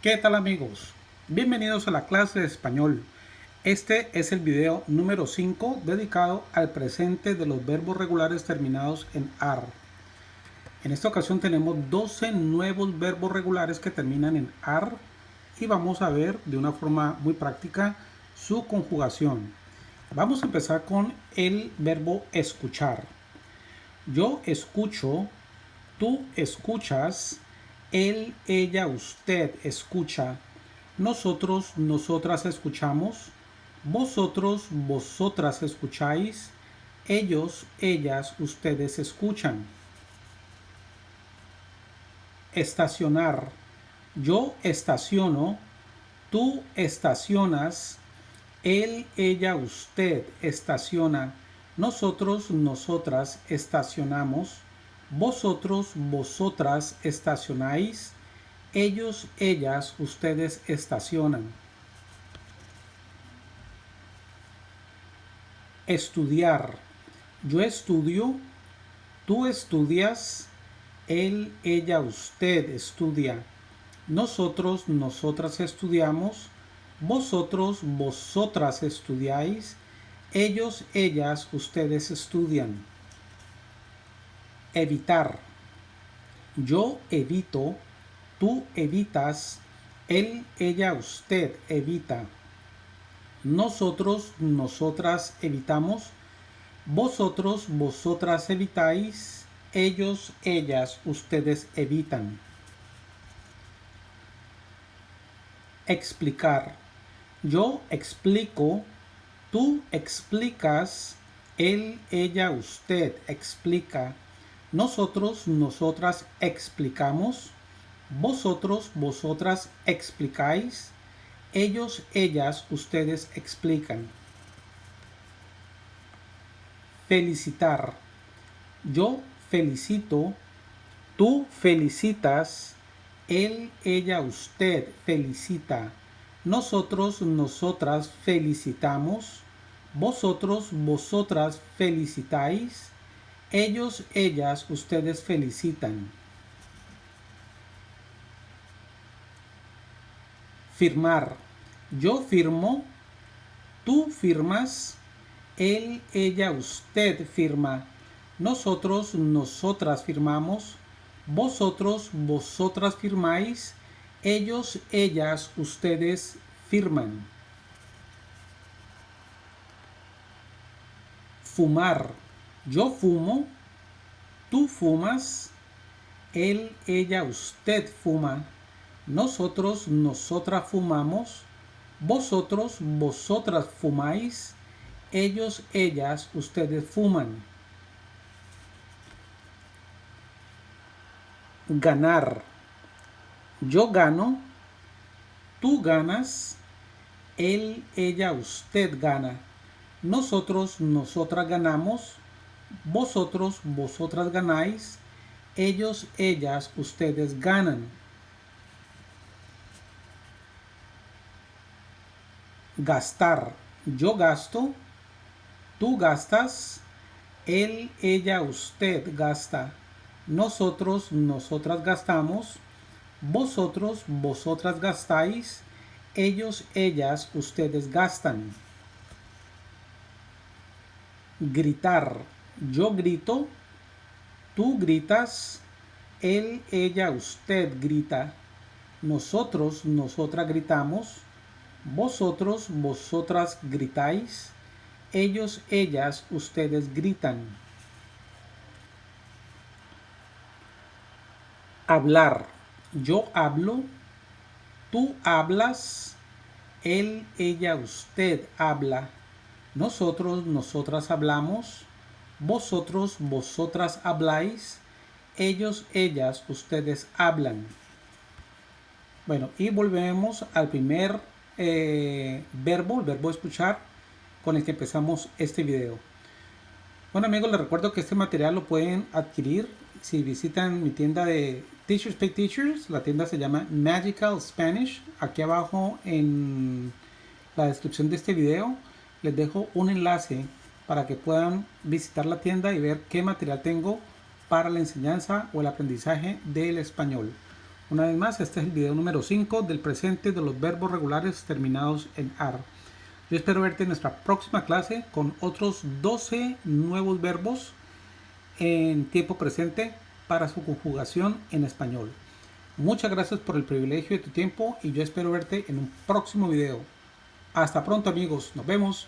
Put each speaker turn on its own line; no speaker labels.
¿Qué tal amigos? Bienvenidos a la clase de español. Este es el video número 5 dedicado al presente de los verbos regulares terminados en AR. En esta ocasión tenemos 12 nuevos verbos regulares que terminan en AR y vamos a ver de una forma muy práctica su conjugación. Vamos a empezar con el verbo escuchar. Yo escucho, tú escuchas, él, ella, usted escucha. Nosotros, nosotras escuchamos. Vosotros, vosotras escucháis. Ellos, ellas, ustedes escuchan. Estacionar. Yo estaciono. Tú estacionas. Él, ella, usted estaciona. Nosotros, nosotras estacionamos vosotros, vosotras estacionáis. Ellos, ellas, ustedes estacionan. Estudiar. Yo estudio. Tú estudias. Él, ella, usted estudia. Nosotros, nosotras estudiamos. Vosotros, vosotras estudiáis. Ellos, ellas, ustedes estudian evitar. Yo evito, tú evitas, él, ella, usted evita. Nosotros, nosotras evitamos. Vosotros, vosotras evitáis. Ellos, ellas, ustedes evitan. Explicar. Yo explico, tú explicas, él, ella, usted explica nosotros, nosotras explicamos. Vosotros, vosotras explicáis. Ellos, ellas, ustedes explican. Felicitar. Yo felicito. Tú felicitas. Él, ella, usted felicita. Nosotros, nosotras felicitamos. Vosotros, vosotras felicitáis ellos, ellas, ustedes felicitan. Firmar. Yo firmo, tú firmas, él, ella, usted firma. Nosotros, nosotras firmamos. Vosotros, vosotras firmáis. Ellos, ellas, ustedes firman. Fumar yo fumo, tú fumas, él, ella, usted fuma, nosotros, nosotras fumamos, vosotros, vosotras fumáis, ellos, ellas, ustedes fuman. Ganar. Yo gano, tú ganas, él, ella, usted gana. Nosotros, nosotras ganamos, vosotros, vosotras ganáis, ellos, ellas, ustedes ganan. Gastar. Yo gasto, tú gastas, él, ella, usted gasta. Nosotros, nosotras gastamos, vosotros, vosotras gastáis, ellos, ellas, ustedes gastan. Gritar yo grito, tú gritas, él, ella, usted grita, nosotros, nosotras gritamos, vosotros, vosotras gritáis, ellos, ellas, ustedes gritan. Hablar. Yo hablo, tú hablas, él, ella, usted habla, nosotros, nosotras hablamos, vosotros, vosotras habláis. Ellos, ellas, ustedes hablan. Bueno, y volvemos al primer eh, verbo, el verbo escuchar, con el que empezamos este video. Bueno amigos, les recuerdo que este material lo pueden adquirir si visitan mi tienda de Teachers Pay Teachers. La tienda se llama Magical Spanish. Aquí abajo en la descripción de este video les dejo un enlace para que puedan visitar la tienda y ver qué material tengo para la enseñanza o el aprendizaje del español. Una vez más, este es el video número 5 del presente de los verbos regulares terminados en AR. Yo espero verte en nuestra próxima clase con otros 12 nuevos verbos en tiempo presente para su conjugación en español. Muchas gracias por el privilegio de tu tiempo y yo espero verte en un próximo video. Hasta pronto amigos, nos vemos.